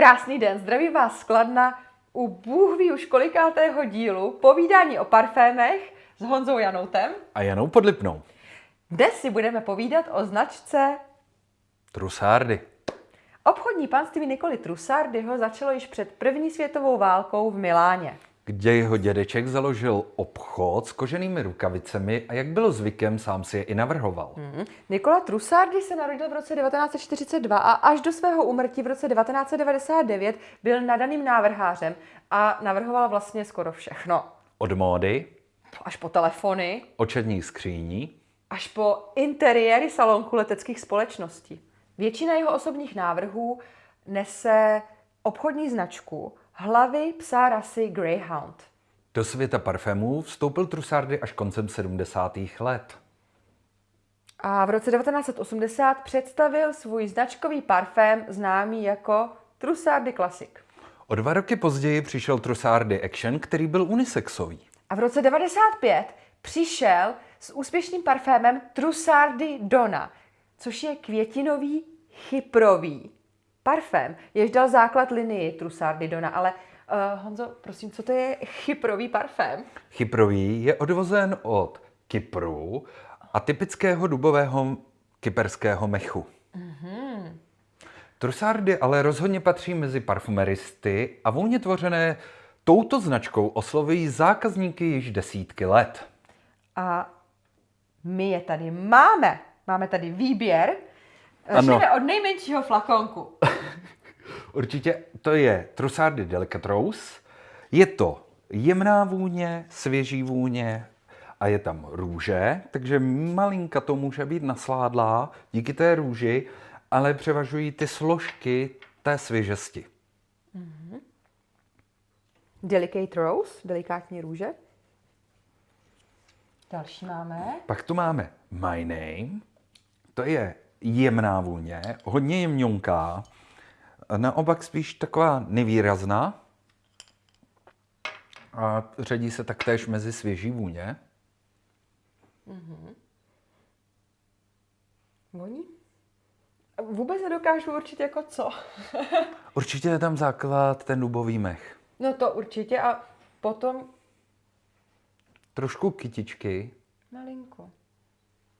Krásný den, zdraví vás skladna u Bůh ví už kolikátého dílu povídání o parfémech s Honzou Janoutem. A Janou Podlipnou. Dnes si budeme povídat o značce Trusárdy. Obchodní panství Nikoli Trusardyho začalo již před první světovou válkou v Miláně. Kde jeho dědeček založil obchod s koženými rukavicemi a jak bylo zvykem, sám si je i navrhoval. Hmm. Nikola Trusardi se narodil v roce 1942 a až do svého úmrtí v roce 1999 byl nadaným návrhářem a navrhoval vlastně skoro všechno. Od módy, Až po telefony, očetní skříní, až po interiéry salonku leteckých společností. Většina jeho osobních návrhů nese obchodní značku hlavy psa rasy Greyhound. do světa parfémů vstoupil Trusardy až koncem 70. let. A v roce 1980 představil svůj značkový parfém známý jako Trussardy Classic. O dva roky později přišel Trusardy Action, který byl unisexový. A v roce 95 přišel s úspěšným parfémem Trussardy Donna, což je květinový chyprový parfém, jež dal základ linii Trussardy Donna. Ale uh, Honzo, prosím, co to je chyprový parfém? Chyprový je odvozen od Kypru a typického dubového kyperského mechu. Mm-hmm. Trusardy ale rozhodně patří mezi parfumeristy a vůně tvořené touto značkou oslovují zákazníky již desítky let. A my je tady máme. Máme tady výběr. Ano. Začneme od nejmenšího flakonku. Určitě to je Trusardy Delicate Rose. Je to jemná vůně, svěží vůně a je tam růže, takže malinka to může být nasládlá díky té růži, ale převažují ty složky té svěžesti. Delicate Rose, delikátní růže. Další máme. Pak tu máme My Name, to je jemná vůně, hodně jemňonká, naopak spíš taková nevýrazná a řadí se taktéž mezi svěží vůně. Voní? Vůbec nedokážu určit jako co. Určitě je tam základ ten dubový mech. no to určitě a potom Trošku kytičky. malinko.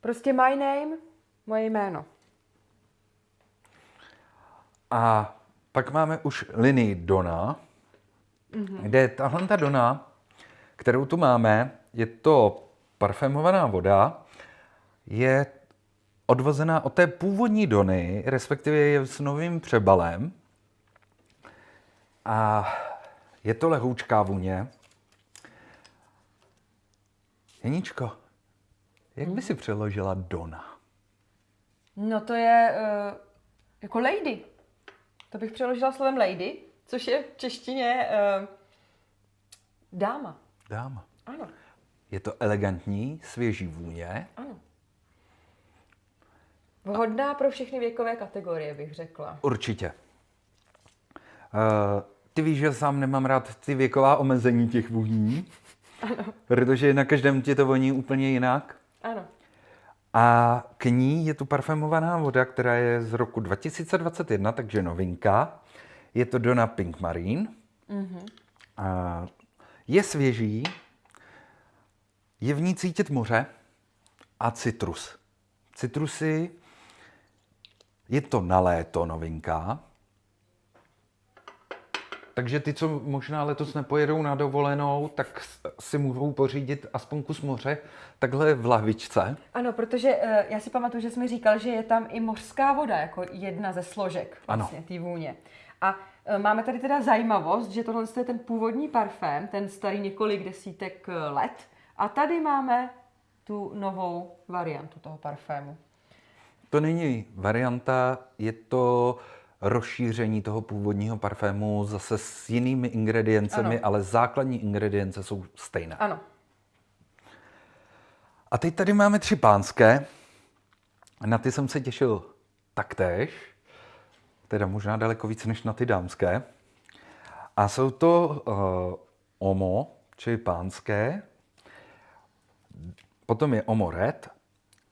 Prostě my name, moje jméno. A pak máme už linii Dona, mm-hmm. kde tahle ta Dona, kterou tu máme, je to parfémovaná voda, je odvozená od té původní Dony, respektive je s novým přebalem. A je to lehoučká vůně. Jeničko, jak by si přeložila Dona? No to je uh, jako lady. To bych přeložila slovem lady, což je v češtině uh, dáma. Dáma. Ano, Je to elegantní, svěží vůně. ano. Vhodná pro všechny věkové kategorie, bych řekla. Určitě. Uh, ty víš, že sám nemám rád ty věková omezení těch vůní, protože na každém ti to voní úplně jinak. Ano. A k ní je tu parfémovaná voda, která je z roku 2021, takže novinka. Je to Donna Pink Marine. Mm-hmm. A je svěží, je v ní cítit moře a citrus. Citrusy, je to na léto novinka. Takže ty, co možná letos nepojedou na dovolenou, tak si můžou pořídit aspoň kus moře takhle v lahvičce. Ano, protože uh, já si pamatuju, že jsi mi říkal, že je tam i mořská voda jako jedna ze složek vlastně té vůně. A uh, máme tady teda zajímavost, že tohle je ten původní parfém, ten starý několik desítek eh, let. A tady máme tu novou variantu toho parfému. To není varianta, je to rozšíření toho původního parfému zase s jinými ingrediencemi, Ano. ale základní ingredience jsou stejné. Ano. A teď tady máme tři pánské. Na ty jsem se těšil taktéž, teda možná daleko víc než na ty dámské. A jsou to uh, Omo, čili pánské, potom je Omo Red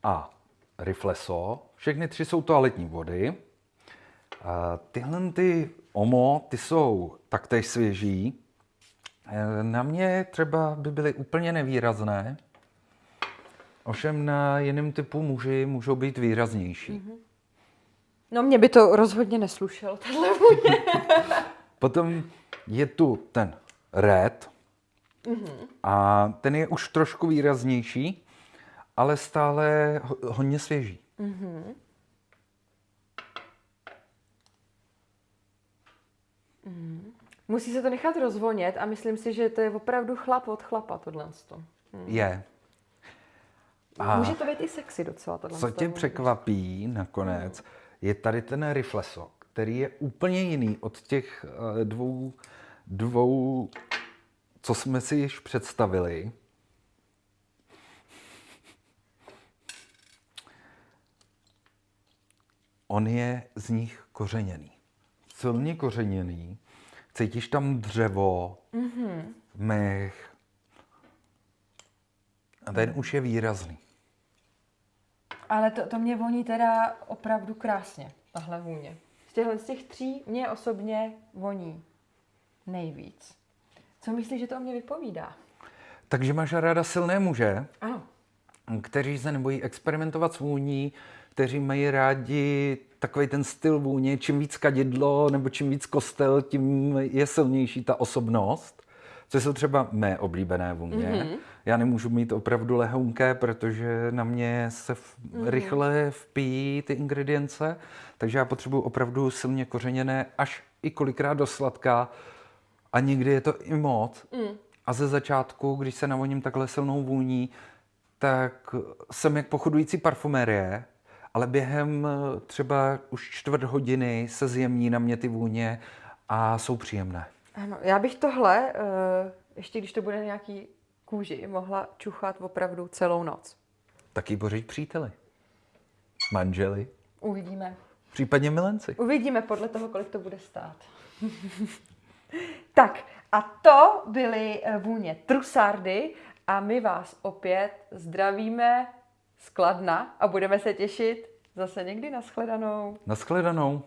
a Rifleso. Všechny tři jsou toaletní vody. Tyhle ty Omo, ty jsou taktéž svěží. Eh, Na mě třeba by byly úplně nevýrazné, ovšem na jiném typu muži můžou být výraznější. Mm-hmm. No mě by to rozhodně neslušelo, tahle vůně. Potom je tu ten red mm-hmm. a ten je už trošku výraznější, ale stále ho- hodně svěží. Musí se to nechat rozvonět a myslím si, že to je opravdu chlap od chlapa tohle. Je. A Může to být i sexy docela tohle. co tě překvapí nakonec, je tady ten rifleso, který je úplně jiný od těch eh, dvou, dvou, co jsme si již představili. On je z nich kořeněný. Silně kořeněný. Cítíš tam dřevo, mm-hmm. mech. A ten už je výrazný. Ale to, to mě voní teda opravdu krásně, tahle vůně. Z těchhle z těch tří mě osobně voní nejvíc. Co myslíš, že to o mě vypovídá? Takže máš ráda silné muže, Ano. kteří se nebojí experimentovat s vůní, kteří mají rádi takový ten styl vůně, čím víc kadidlo nebo čím víc kostel, tím je silnější ta osobnost. Co jsou třeba mé oblíbené vůně. Mm-hmm. Já nemůžu mít opravdu lehounké, protože na mě se v, mm-hmm. rychle vpijí ty ingredience, takže já potřebuji opravdu silně kořeněné, až i kolikrát do sladká a někdy je to i moc. Mm. A ze začátku, když se navoním takhle silnou vůní, tak jsem jak pochodující parfumérie, ale během eh, třeba už čtvrt hodiny se zjemní na mě ty vůně a jsou příjemné. Ano, já bych tohle, eh, ještě když to bude nějaký kůži, mohla čuchat opravdu celou noc. Taky pořiď příteli, manželi, Uvidíme. případně milenci. Uvidíme podle toho, kolik to bude stát. tak, a to byly eh, vůně trusardy a my vás opět zdravíme z Kladna a budeme se těšit zase někdy na shledanou. Naschledanou.